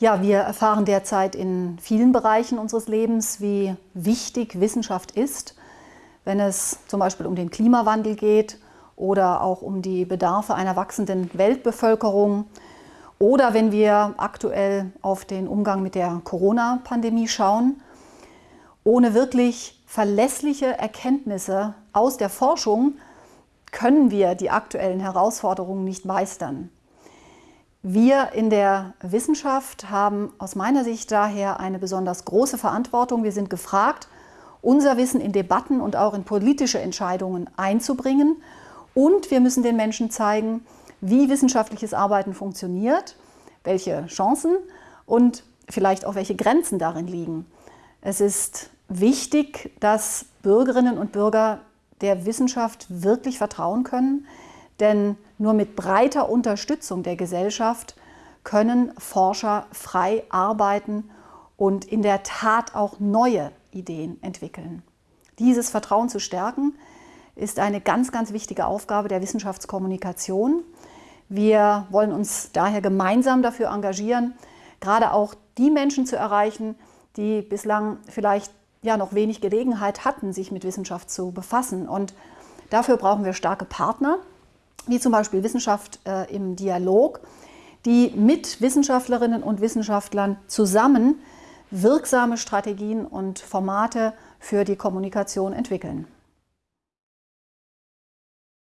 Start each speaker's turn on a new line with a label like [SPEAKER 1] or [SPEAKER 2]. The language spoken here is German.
[SPEAKER 1] Ja, wir erfahren derzeit in vielen Bereichen unseres Lebens, wie wichtig Wissenschaft ist, wenn es zum Beispiel um den Klimawandel geht oder auch um die Bedarfe einer wachsenden Weltbevölkerung oder wenn wir aktuell auf den Umgang mit der Corona-Pandemie schauen. Ohne wirklich verlässliche Erkenntnisse aus der Forschung können wir die aktuellen Herausforderungen nicht meistern. Wir in der Wissenschaft haben aus meiner Sicht daher eine besonders große Verantwortung. Wir sind gefragt, unser Wissen in Debatten und auch in politische Entscheidungen einzubringen. Und wir müssen den Menschen zeigen, wie wissenschaftliches Arbeiten funktioniert, welche Chancen und vielleicht auch welche Grenzen darin liegen. Es ist wichtig, dass Bürgerinnen und Bürger der Wissenschaft wirklich vertrauen können, denn nur mit breiter Unterstützung der Gesellschaft können Forscher frei arbeiten und in der Tat auch neue Ideen entwickeln. Dieses Vertrauen zu stärken, ist eine ganz, ganz wichtige Aufgabe der Wissenschaftskommunikation. Wir wollen uns daher gemeinsam dafür engagieren, gerade auch die Menschen zu erreichen, die bislang vielleicht ja noch wenig Gelegenheit hatten, sich mit Wissenschaft zu befassen. Und dafür brauchen wir starke Partner, wie zum Beispiel Wissenschaft äh, im Dialog, die mit Wissenschaftlerinnen und Wissenschaftlern zusammen wirksame Strategien und Formate für die Kommunikation entwickeln.